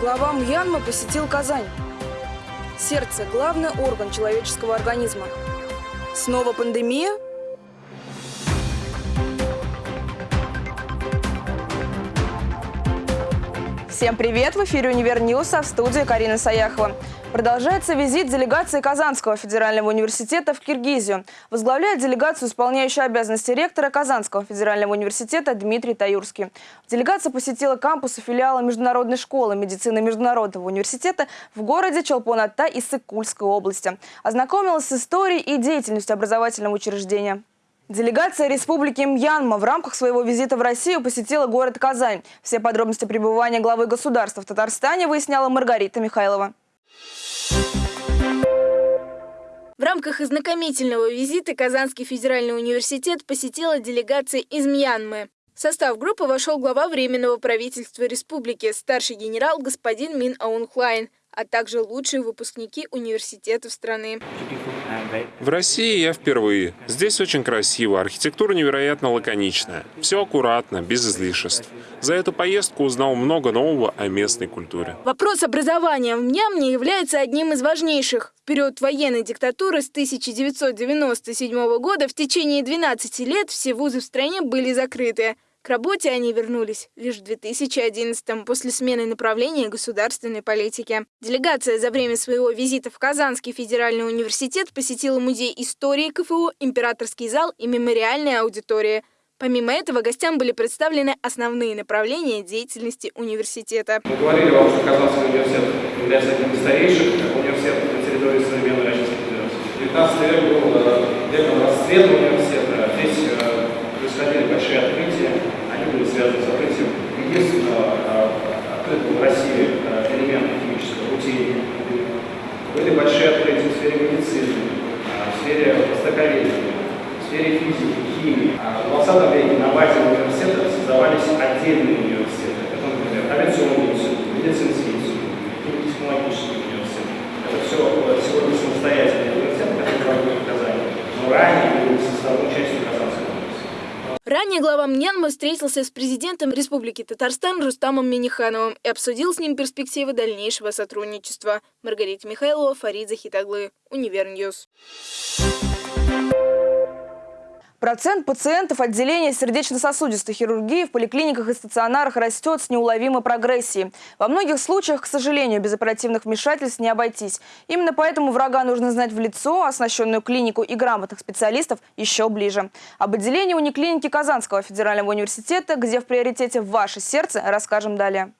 Глава Мьянмы посетил Казань. Сердце – главный орган человеческого организма. Снова пандемия? Всем привет! В эфире «Универ а в студии Карина Саяхова. Продолжается визит делегации Казанского федерального университета в Киргизию. Возглавляет делегацию исполняющий обязанности ректора Казанского федерального университета Дмитрий Таюрский. Делегация посетила кампусы филиала Международной школы медицины Международного университета в городе Чолпон-Ата Иссык-Кульской области. Ознакомилась с историей и деятельностью образовательного учреждения. Делегация Республики Мьянма в рамках своего визита в Россию посетила город Казань. Все подробности пребывания главы государства в Татарстане выясняла Маргарита Михайлова. В рамках ознакомительного визита Казанский федеральный университет посетила делегация из Мьянмы. В состав группы вошел глава Временного правительства республики, старший генерал господин Мин Аунхлайн, а также лучшие выпускники университетов страны. В России я впервые. Здесь очень красиво, архитектура невероятно лаконичная. Все аккуратно, без излишеств. За эту поездку узнал много нового о местной культуре. Вопрос образования в Мьямне является одним из важнейших. В период военной диктатуры с 1997 года в течение 12 лет все вузы в стране были закрыты. К работе они вернулись лишь в 2011-м после смены направления государственной политики. Делегация за время своего визита в Казанский федеральный университет посетила музей истории КФУ, императорский зал и мемориальная аудитория. Помимо этого, гостям были представлены основные направления деятельности университета. Мы говорили вам, что Казанский университет является одним из старейших университетов на территории современной Российской Федерации. 19 век был э, веком расцвета университета. Здесь э, происходили большие открытия, они были связаны с открытием единственного а, открытого в России а, элемента химического рутения. Были большие открытия в сфере медицины, а, в сфере востоковедения, в сфере физики, химии. В 20 веке на базе университета создавались отдельные университеты. Это, например, авиационный институт, медицинский институт, технологический университет. Это все сегодня самостоятельные университеты, которые работают в Казани. Но ранее были составной частью Казанского Ранее глава Мьянмы встретился с президентом Республики Татарстан Рустамом Минихановым и обсудил с ним перспективы дальнейшего сотрудничества. Маргарита Михайлова, Фарид Захитаглы, Универньюз. Процент пациентов отделения сердечно-сосудистой хирургии в поликлиниках и стационарах растет с неуловимой прогрессией. Во многих случаях, к сожалению, без оперативных вмешательств не обойтись. Именно поэтому врага нужно знать в лицо, оснащенную клинику и грамотных специалистов еще ближе. Об отделении униклиники Казанского федерального университета, где в приоритете ваше сердце, расскажем далее.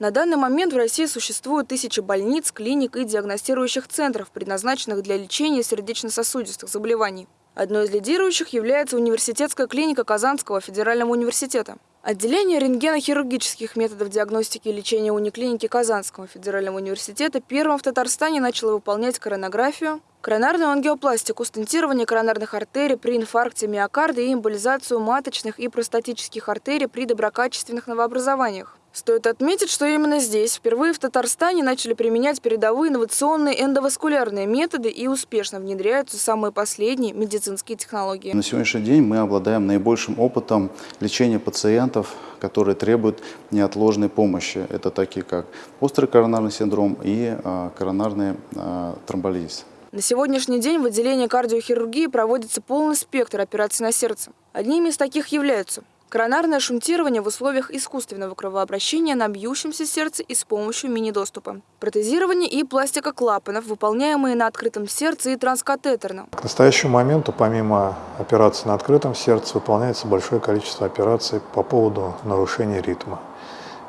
На данный момент в России существует тысячи больниц, клиник и диагностирующих центров, предназначенных для лечения сердечно-сосудистых заболеваний. Одной из лидирующих является университетская клиника Казанского федерального университета. Отделение рентгенохирургических методов диагностики и лечения униклиники Казанского федерального университета первым в Татарстане начало выполнять коронографию, коронарную ангиопластику, стентирование коронарных артерий при инфаркте миокарда и эмболизацию маточных и простатических артерий при доброкачественных новообразованиях. Стоит отметить, что именно здесь впервые в Татарстане начали применять передовые инновационные эндоваскулярные методы и успешно внедряются самые последние медицинские технологии. На сегодняшний день мы обладаем наибольшим опытом лечения пациентов, которые требуют неотложной помощи. Это такие как острый коронарный синдром и а, коронарный а, тромболиз. На сегодняшний день в отделении кардиохирургии проводится полный спектр операций на сердце. Одними из таких являются Коронарное шунтирование в условиях искусственного кровообращения на бьющемся сердце и с помощью мини-доступа. Протезирование и пластика клапанов, выполняемые на открытом сердце и транскатетерно. К настоящему моменту, помимо операций на открытом сердце, выполняется большое количество операций по поводу нарушения ритма.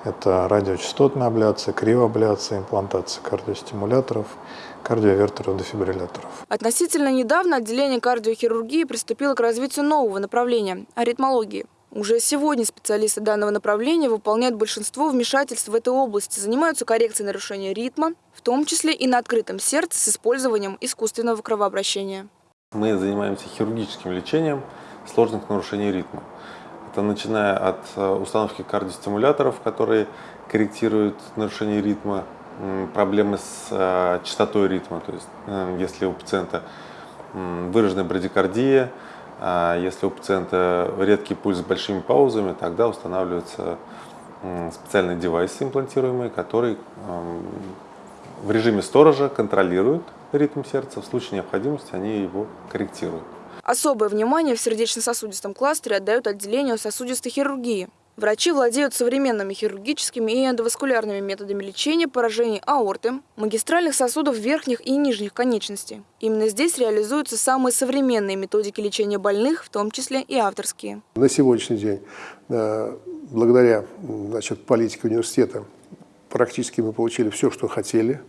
Это радиочастотная абляция, кривоабляция, имплантация кардиостимуляторов, кардиовертеров, дефибрилляторов. Относительно недавно отделение кардиохирургии приступило к развитию нового направления – аритмологии. Уже сегодня специалисты данного направления выполняют большинство вмешательств в этой области, занимаются коррекцией нарушения ритма, в том числе и на открытом сердце с использованием искусственного кровообращения. Мы занимаемся хирургическим лечением сложных нарушений ритма. Это начиная от э, установки кардиостимуляторов, которые корректируют нарушение ритма, проблемы с э, частотой ритма, то есть э, если у пациента выраженная брадикардия, если у пациента редкий пульс с большими паузами, тогда устанавливается специальный девайс имплантируемый, который в режиме сторожа контролирует ритм сердца. В случае необходимости они его корректируют. Особое внимание в сердечно-сосудистом кластере отдают отделению сосудистой хирургии. Врачи владеют современными хирургическими и эндоваскулярными методами лечения поражений аорты, магистральных сосудов верхних и нижних конечностей. Именно здесь реализуются самые современные методики лечения больных, в том числе и авторские. На сегодняшний день, э, благодаря значит, политике университета, практически мы получили все, что хотели.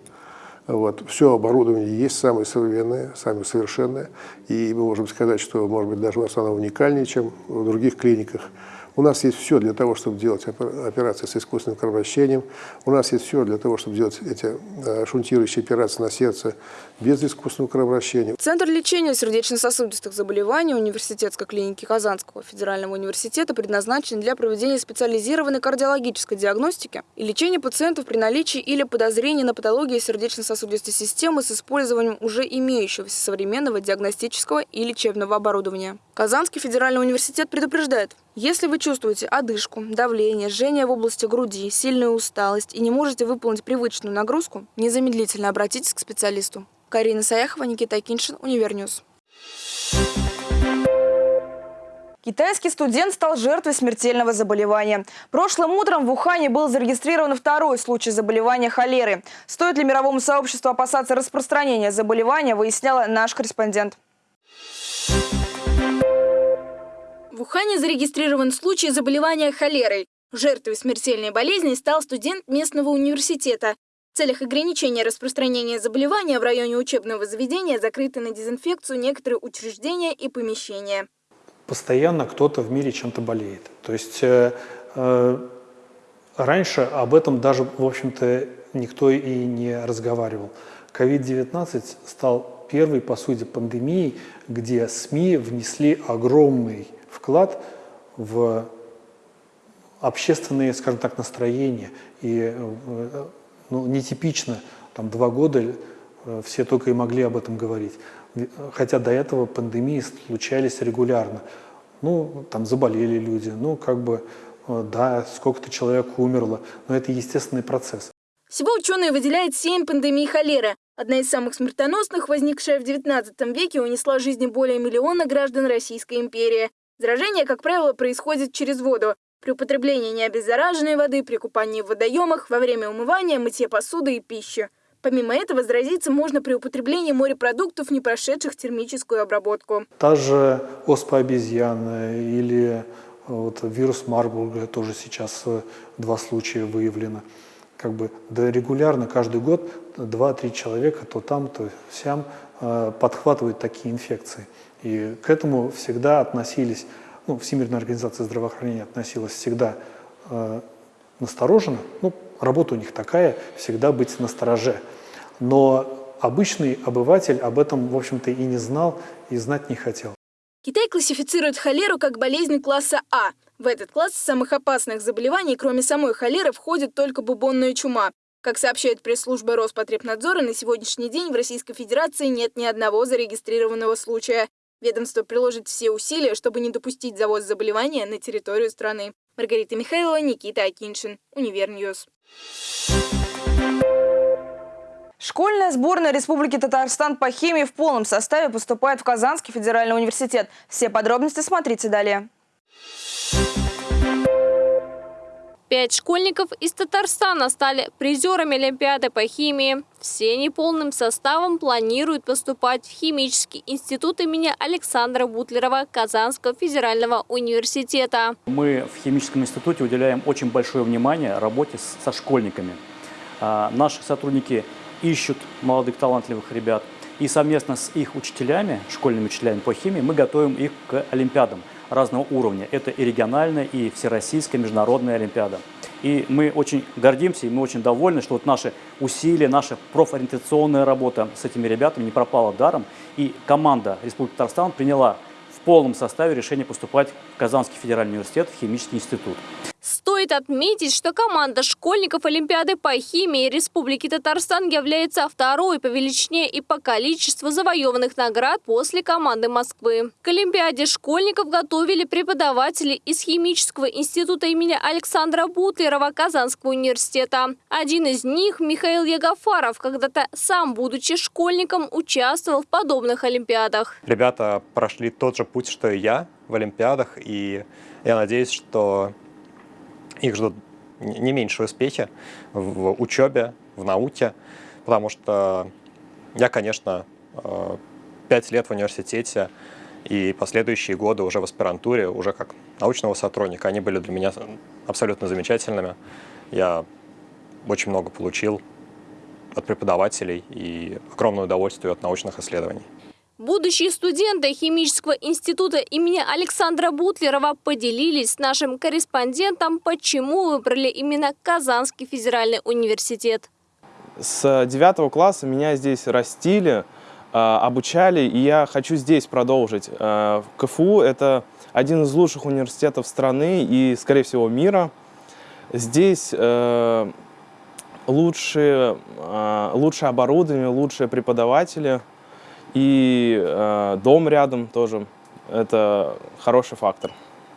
Вот. Все оборудование есть самое современное, самое совершенное. И мы можем сказать, что, может быть, даже у нас оно уникальнее, чем в других клиниках. У нас есть все для того, чтобы делать операции с искусственным кровообращением. У нас есть все для того, чтобы делать эти э, шунтирующие операции на сердце без искусственного кровообращения. Центр лечения сердечно-сосудистых заболеваний университетской клиники Казанского федерального университета предназначен для проведения специализированной кардиологической диагностики и лечения пациентов при наличии или подозрении на патологии сердечно-сосудистой системы с использованием уже имеющегося современного диагностического и лечебного оборудования. Казанский федеральный университет предупреждает, если вы чувствуете одышку, давление, жжение в области груди, сильную усталость и не можете выполнить привычную нагрузку, незамедлительно обратитесь к специалисту. Карина Саяхова, Никита Киншин, Универньюз. Китайский студент стал жертвой смертельного заболевания. Прошлым утром в Ухане был зарегистрирован второй случай заболевания холеры. Стоит ли мировому сообществу опасаться распространения заболевания, выясняла наш корреспондент. В Ухане зарегистрирован случай заболевания холерой. Жертвой смертельной болезни стал студент местного университета. В целях ограничения распространения заболевания в районе учебного заведения закрыты на дезинфекцию некоторые учреждения и помещения. Постоянно кто-то в мире чем-то болеет. То есть э, э, раньше об этом даже, в общем-то, никто и не разговаривал. COVID-19 стал первой, по сути, пандемией, где СМИ внесли огромный вклад в общественные, скажем так, настроения. И э, ну, нетипично, там два года э, все только и могли об этом говорить. Хотя до этого пандемии случались регулярно. Ну, там заболели люди, ну, как бы, э, да, сколько-то человек умерло, но это естественный процесс. Всего ученые выделяют семь пандемий холеры. Одна из самых смертоносных, возникшая в XIX веке, унесла жизни более миллиона граждан Российской империи. Заражение, как правило, происходит через воду. При употреблении необеззараженной воды, при купании в водоемах, во время умывания, мытья посуды и пищи. Помимо этого, заразиться можно при употреблении морепродуктов, не прошедших термическую обработку. Та же оспа обезьяны или э, вот, вирус Марбурга, тоже сейчас э, два случая выявлено. Как бы, да регулярно, каждый год, два-три человека, то там, то сям, э, подхватывают такие инфекции. И к этому всегда относились, ну, Всемирная организация здравоохранения относилась всегда э, настороженно. Ну, работа у них такая, всегда быть настороже. Но обычный обыватель об этом, в общем-то, и не знал, и знать не хотел. Китай классифицирует холеру как болезнь класса А. В этот класс самых опасных заболеваний, кроме самой холеры, входит только бубонная чума. Как сообщает пресс-служба Роспотребнадзора, на сегодняшний день в Российской Федерации нет ни одного зарегистрированного случая. Ведомство приложит все усилия, чтобы не допустить завоз заболевания на территорию страны. Маргарита Михайлова, Никита Акиншин, Univer News. Школьная сборная Республики Татарстан по химии в полном составе поступает в Казанский федеральный университет. Все подробности смотрите далее. Пять школьников из Татарстана стали призерами Олимпиады по химии. Все неполным составом планируют поступать в Химический институт имени Александра Бутлерова Казанского федерального университета. Мы в Химическом институте уделяем очень большое внимание работе со школьниками. А, наши сотрудники ищут молодых талантливых ребят. И совместно с их учителями, школьными учителями по химии, мы готовим их к олимпиадам разного уровня. Это и региональная, и всероссийская, международная олимпиада. И мы очень гордимся, и мы очень довольны, что вот наши усилия, наша профориентационная работа с этими ребятами не пропала даром. И команда Республики Татарстан приняла в полном составе решение поступать в Казанский федеральный университет, в химический институт. Стоит отметить, что команда школьников Олимпиады по химии Республики Татарстан является второй по величине и по количеству завоеванных наград после команды Москвы. К Олимпиаде школьников готовили преподаватели из Химического института имени Александра Бутлерова Казанского университета. Один из них, Михаил Ягафаров, когда-то сам, будучи школьником, участвовал в подобных Олимпиадах. Ребята прошли тот же путь, что и я в Олимпиадах, и я надеюсь, что их ждут не меньшие успехи в учебе, в науке, потому что я, конечно, э, пять лет в университете и последующие годы уже в аспирантуре, уже как научного сотрудника, они были для меня абсолютно замечательными. Я очень много получил от преподавателей и огромное удовольствие от научных исследований. Будущие студенты Химического института имени Александра Бутлерова поделились с нашим корреспондентом, почему выбрали именно Казанский федеральный университет. С девятого класса меня здесь растили, а, обучали, и я хочу здесь продолжить. А, КФУ – это один из лучших университетов страны и, скорее всего, мира. Здесь э, лучшие, а, лучшее оборудование, лучшие преподаватели – и э, дом рядом тоже. Это хороший фактор.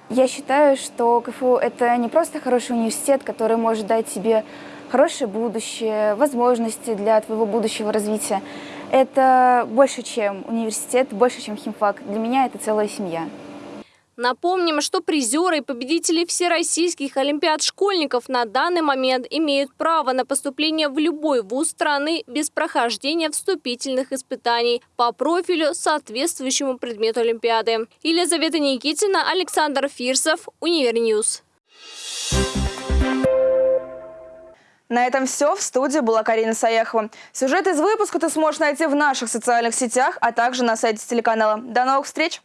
Я считаю, что КФУ – это не просто хороший университет, который может дать тебе хорошее будущее, возможности для твоего будущего развития. Это больше, чем университет, больше, чем химфак. Для меня это целая семья. Напомним, что призеры и победители всероссийских олимпиад школьников на данный момент имеют право на поступление в любой вуз страны без прохождения вступительных испытаний по профилю, соответствующему предмету Олимпиады. Елизавета Никитина, Александр Фирсов, Univer News. На этом все. В студии была Карина Саяхова. Сюжет из выпуска ты сможешь найти в наших социальных сетях, а также на сайте телеканала. До новых встреч!